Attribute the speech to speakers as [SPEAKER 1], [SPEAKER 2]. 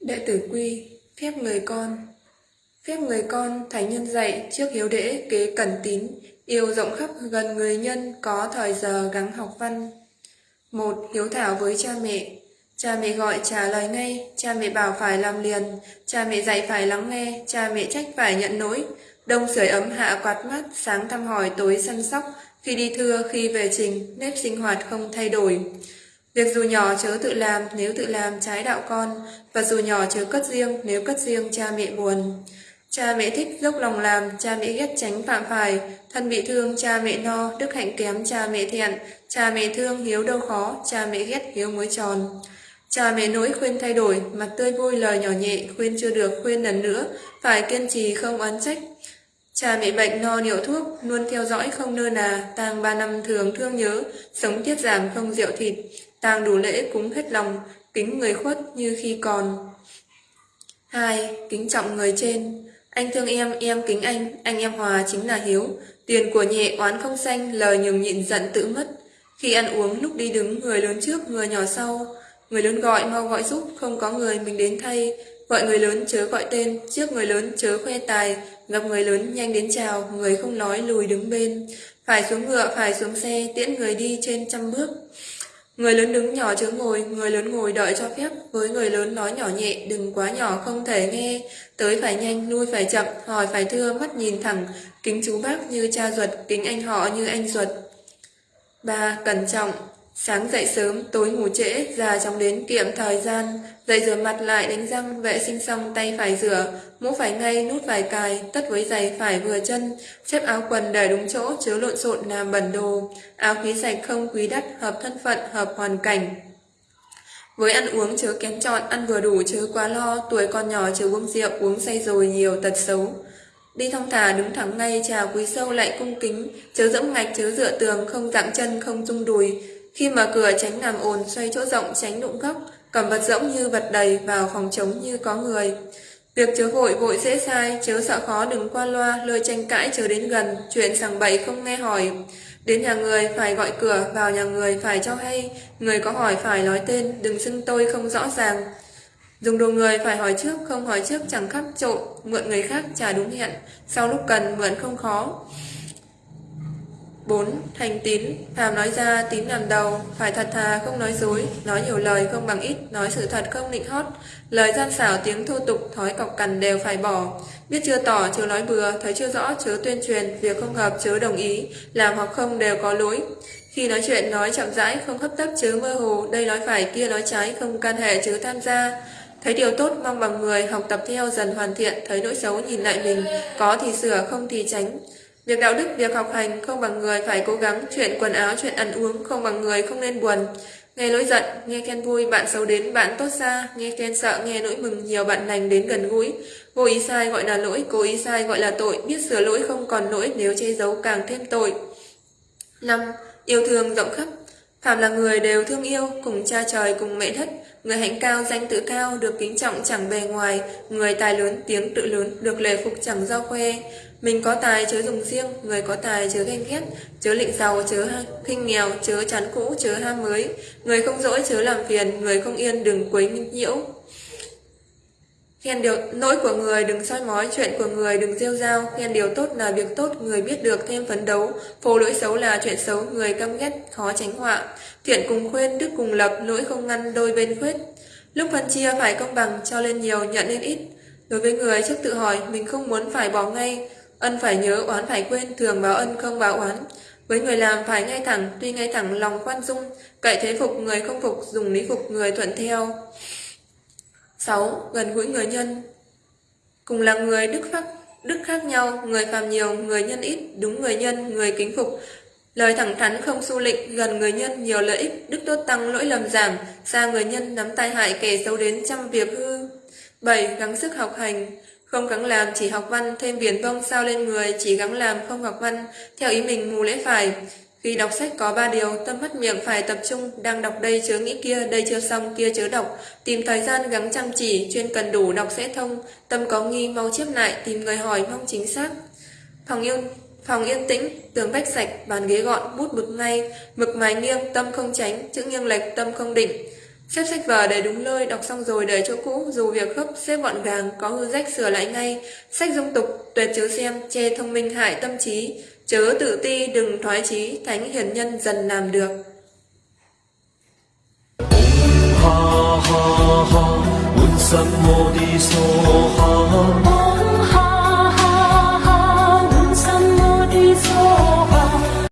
[SPEAKER 1] Đệ tử quy, phép người con. Phép người con, Thánh nhân dạy trước hiếu đễ kế cẩn tín, yêu rộng khắp gần người nhân, có thời giờ gắng học văn. một Hiếu thảo với cha mẹ. Cha mẹ gọi trả lời ngay, cha mẹ bảo phải làm liền, cha mẹ dạy phải lắng nghe, cha mẹ trách phải nhận lỗi. Đông sưởi ấm hạ quạt mắt, sáng thăm hỏi tối săn sóc, khi đi thưa khi về trình, nếp sinh hoạt không thay đổi. Việc dù nhỏ chớ tự làm nếu tự làm trái đạo con, và dù nhỏ chớ cất riêng nếu cất riêng cha mẹ buồn. Cha mẹ thích dốc lòng làm, cha mẹ ghét tránh phạm phải, thân bị thương cha mẹ no, đức hạnh kém cha mẹ thiện, cha mẹ thương hiếu đâu khó, cha mẹ ghét hiếu mới tròn. Cha mẹ nỗi khuyên thay đổi, mặt tươi vui lời nhỏ nhẹ, khuyên chưa được khuyên lần nữa, phải kiên trì không oán trách. Cha mẹ bệnh no niệu thuốc, luôn theo dõi không nơ nà, tang ba năm thường thương nhớ, sống tiết giảm không rượu thịt, tang đủ lễ cúng hết lòng, kính người khuất như khi còn. 2. Kính trọng người trên Anh thương em, em kính anh, anh em hòa chính là hiếu. Tiền của nhẹ oán không xanh, lời nhường nhịn giận tự mất. Khi ăn uống, lúc đi đứng, người lớn trước, người nhỏ sau. Người lớn gọi, mau gọi giúp, không có người mình đến thay. Gọi người lớn chớ gọi tên, trước người lớn chớ khoe tài, gặp người lớn nhanh đến chào, người không nói lùi đứng bên. Phải xuống ngựa, phải xuống xe, tiễn người đi trên trăm bước. Người lớn đứng nhỏ chớ ngồi, người lớn ngồi đợi cho phép, với người lớn nói nhỏ nhẹ, đừng quá nhỏ không thể nghe, tới phải nhanh, lui phải chậm, hỏi phải thưa, mắt nhìn thẳng, kính chú bác như cha ruột, kính anh họ như anh ruột. 3. Cẩn trọng Sáng dậy sớm, tối ngủ trễ, già chóng đến kiệm thời gian, dậy rửa mặt lại đánh răng, vệ sinh xong tay phải rửa, mũ phải ngay, nút phải cài, tất với giày phải vừa chân, xếp áo quần để đúng chỗ, chứa lộn xộn làm bẩn đồ, áo khí sạch không quý đắt, hợp thân phận, hợp hoàn cảnh. Với ăn uống chớ kén chọn, ăn vừa đủ chớ quá lo, tuổi con nhỏ chớ uống rượu, uống say rồi nhiều tật xấu. Đi thong thả đứng thẳng ngay chào quý sâu lại cung kính, chớ dẫm ngạch chớ dựa tường, không dạng chân không rung đùi, khi mở cửa tránh làm ồn, xoay chỗ rộng tránh đụng góc, cầm vật rỗng như vật đầy vào phòng trống như có người. Việc chớ vội vội dễ sai, chớ sợ khó đừng qua loa, lời tranh cãi chớ đến gần, chuyện sằng bậy không nghe hỏi. Đến nhà người phải gọi cửa, vào nhà người phải cho hay, người có hỏi phải nói tên, đừng xưng tôi không rõ ràng. Dùng đồ người phải hỏi trước, không hỏi trước chẳng khắp trộn, mượn người khác trả đúng hẹn, sau lúc cần mượn không khó. 4. Thành tín. Phàm nói ra, tín làm đầu Phải thật thà, không nói dối. Nói nhiều lời, không bằng ít. Nói sự thật, không nịnh hót. Lời gian xảo, tiếng thô tục, Thói cọc cằn đều phải bỏ. Biết chưa tỏ, chớ nói bừa. Thấy chưa rõ, chớ tuyên truyền. Việc không hợp, chớ đồng ý. Làm hoặc không đều có lỗi. Khi nói chuyện, nói chậm rãi, Không hấp tấp, chớ mơ hồ. Đây nói phải, kia nói trái, Không can hệ, chớ tham gia. Thấy điều tốt, mong bằng người Học tập theo, dần hoàn thiện. Thấy nỗi xấu, nhìn lại mình. Có thì sửa, không thì tránh. Việc đạo đức, việc học hành không bằng người phải cố gắng, chuyện quần áo, chuyện ăn uống không bằng người không nên buồn. Nghe lỗi giận, nghe khen vui, bạn xấu đến, bạn tốt xa, nghe khen sợ, nghe nỗi mừng, nhiều bạn lành đến gần gũi. Vô ý sai gọi là lỗi, cố ý sai gọi là tội, biết sửa lỗi không còn lỗi nếu che giấu càng thêm tội. 5. Yêu thương rộng khắp Phạm là người đều thương yêu, cùng cha trời cùng mẹ đất, người hạnh cao danh tự cao, được kính trọng chẳng bề ngoài, người tài lớn tiếng tự lớn, được lệ phục chẳng do khoe, mình có tài chớ dùng riêng, người có tài chớ ghen ghét, chớ lịnh giàu chớ khinh nghèo, chớ chán cũ chớ ham mới, người không dỗi chớ làm phiền, người không yên đừng quấy nhiễu. Khen điều lỗi của người đừng soi mói, chuyện của người đừng rêu rao, khen điều tốt là việc tốt, người biết được thêm phấn đấu, phô lỗi xấu là chuyện xấu, người căm ghét khó tránh họa. Thiện cùng khuyên, đức cùng lập, lỗi không ngăn đôi bên khuyết. Lúc phân chia phải công bằng, cho lên nhiều, nhận lên ít. Đối với người trước tự hỏi, mình không muốn phải bỏ ngay, Ân phải nhớ, oán phải quên, thường báo ân không báo oán. Với người làm phải ngay thẳng, tuy ngay thẳng lòng khoan dung, cậy thế phục người không phục, dùng lý phục người thuận theo. 6. Gần gũi người nhân Cùng là người đức khác, đức khác nhau, người phàm nhiều, người nhân ít, đúng người nhân, người kính phục. Lời thẳng thắn không su lịnh, gần người nhân nhiều lợi ích, đức tốt tăng lỗi lầm giảm, xa người nhân nắm tai hại kẻ xấu đến trăm việc hư. 7. Gắng sức học hành không gắng làm chỉ học văn, thêm viền vông sao lên người, chỉ gắng làm không học văn, theo ý mình mù lễ phải. Khi đọc sách có ba điều, tâm mắt miệng phải tập trung, đang đọc đây chớ nghĩ kia, đây chưa xong, kia chớ đọc. Tìm thời gian gắng chăm chỉ, chuyên cần đủ đọc sẽ thông, tâm có nghi mau chép lại, tìm người hỏi mong chính xác. Phòng yên, phòng yên tĩnh, tường vách sạch, bàn ghế gọn, bút mực ngay, mực mài nghiêng, tâm không tránh, chữ nghiêng lệch, tâm không định. Xếp sách vở để đúng nơi, đọc xong rồi để chỗ cũ, dù việc khớp xếp gọn gàng, có hư rách sửa lại ngay. Sách dung tục, tuyệt chớ xem, che thông minh hại tâm trí, chớ tự ti, đừng thoái chí, thánh hiền nhân dần làm được.
[SPEAKER 2] Ha ha ha